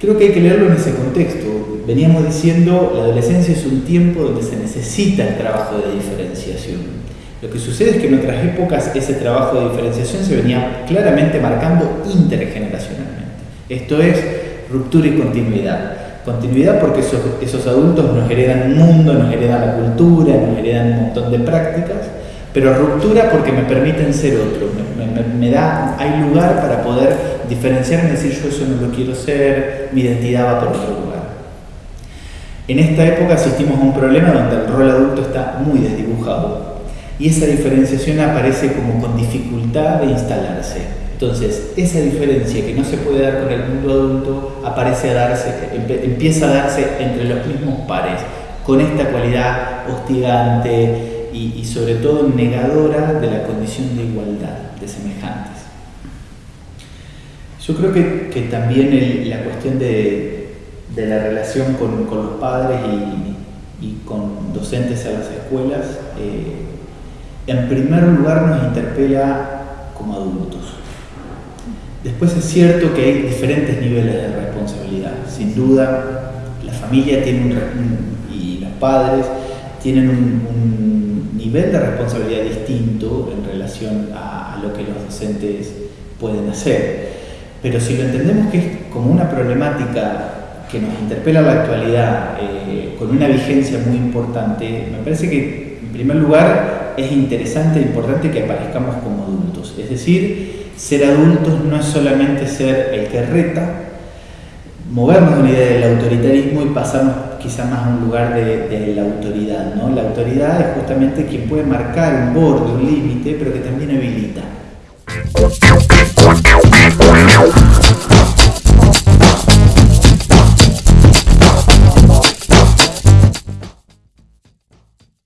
creo que hay que leerlo en ese contexto. Veníamos diciendo, la adolescencia es un tiempo donde se necesita el trabajo de diferenciación. Lo que sucede es que en otras épocas ese trabajo de diferenciación se venía claramente marcando intergeneracionalmente. Esto es ruptura y continuidad. Continuidad porque esos, adultos nos heredan un mundo, nos heredan la cultura, nos heredan un montón de prácticas, pero ruptura porque me permiten ser otro, me, da, hay lugar para poder diferenciarme y decir yo eso no lo quiero ser, mi identidad va por otro lugar. En esta época asistimos a un problema donde el rol adulto está muy desdibujado y esa diferenciación aparece como con dificultad de instalarse. Entonces, esa diferencia que no se puede dar con el mundo adulto aparece a darse, empieza a darse entre los mismos pares, con esta cualidad hostigante y, sobre todo negadora de la condición de igualdad de semejantes. Yo creo que, también la cuestión de, la relación con, los padres y, con docentes a las escuelas, eh, en primer lugar nos interpela como adultos. Después es cierto que hay diferentes niveles de responsabilidad. Sin duda, la familia tiene un, y los padres tienen un, nivel de responsabilidad distinto en relación a, lo que los docentes pueden hacer. Pero si lo entendemos que es como una problemática que nos interpela la actualidad eh, con una vigencia muy importante, me parece que en primer lugar es interesante e importante que aparezcamos como adultos. Es decir, ser adultos no es solamente ser el que reta, movernos de la idea del autoritarismo y pasarnos quizá más a un lugar de, la autoridad. ¿no? La autoridad es justamente quien puede marcar un borde, un límite, pero que también habilita.